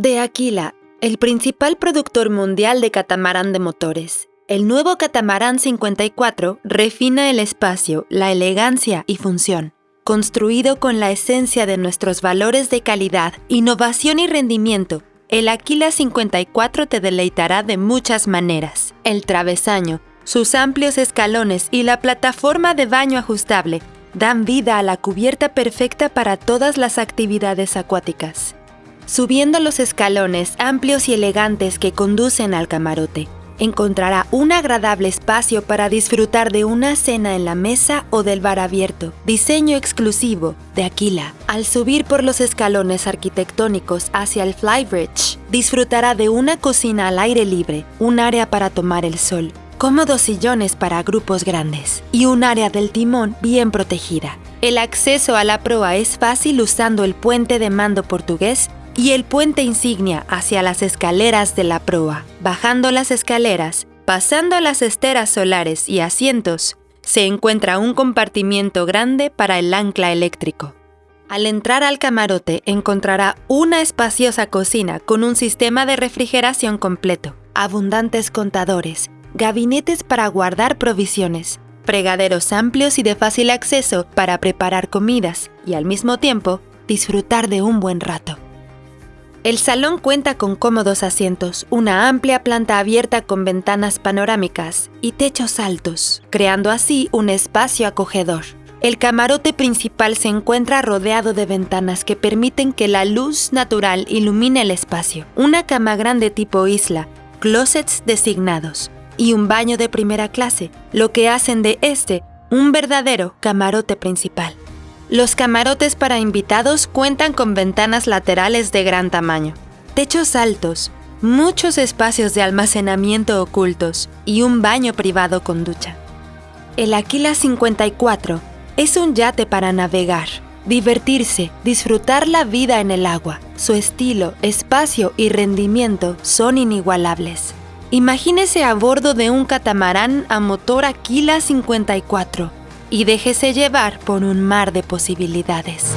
De Aquila, el principal productor mundial de catamarán de motores, el nuevo catamarán 54 refina el espacio, la elegancia y función. Construido con la esencia de nuestros valores de calidad, innovación y rendimiento, el Aquila 54 te deleitará de muchas maneras. El travesaño, sus amplios escalones y la plataforma de baño ajustable dan vida a la cubierta perfecta para todas las actividades acuáticas subiendo los escalones amplios y elegantes que conducen al camarote. Encontrará un agradable espacio para disfrutar de una cena en la mesa o del bar abierto, diseño exclusivo de Aquila. Al subir por los escalones arquitectónicos hacia el Flybridge, disfrutará de una cocina al aire libre, un área para tomar el sol, cómodos sillones para grupos grandes y un área del timón bien protegida. El acceso a la proa es fácil usando el puente de mando portugués y el puente insignia hacia las escaleras de la proa. Bajando las escaleras, pasando las esteras solares y asientos, se encuentra un compartimiento grande para el ancla eléctrico. Al entrar al camarote encontrará una espaciosa cocina con un sistema de refrigeración completo, abundantes contadores, gabinetes para guardar provisiones, fregaderos amplios y de fácil acceso para preparar comidas y al mismo tiempo disfrutar de un buen rato. El salón cuenta con cómodos asientos, una amplia planta abierta con ventanas panorámicas y techos altos, creando así un espacio acogedor. El camarote principal se encuentra rodeado de ventanas que permiten que la luz natural ilumine el espacio, una cama grande tipo isla, closets designados y un baño de primera clase, lo que hacen de este un verdadero camarote principal. Los camarotes para invitados cuentan con ventanas laterales de gran tamaño, techos altos, muchos espacios de almacenamiento ocultos y un baño privado con ducha. El Aquila 54 es un yate para navegar, divertirse, disfrutar la vida en el agua. Su estilo, espacio y rendimiento son inigualables. Imagínese a bordo de un catamarán a motor Aquila 54 y déjese llevar por un mar de posibilidades.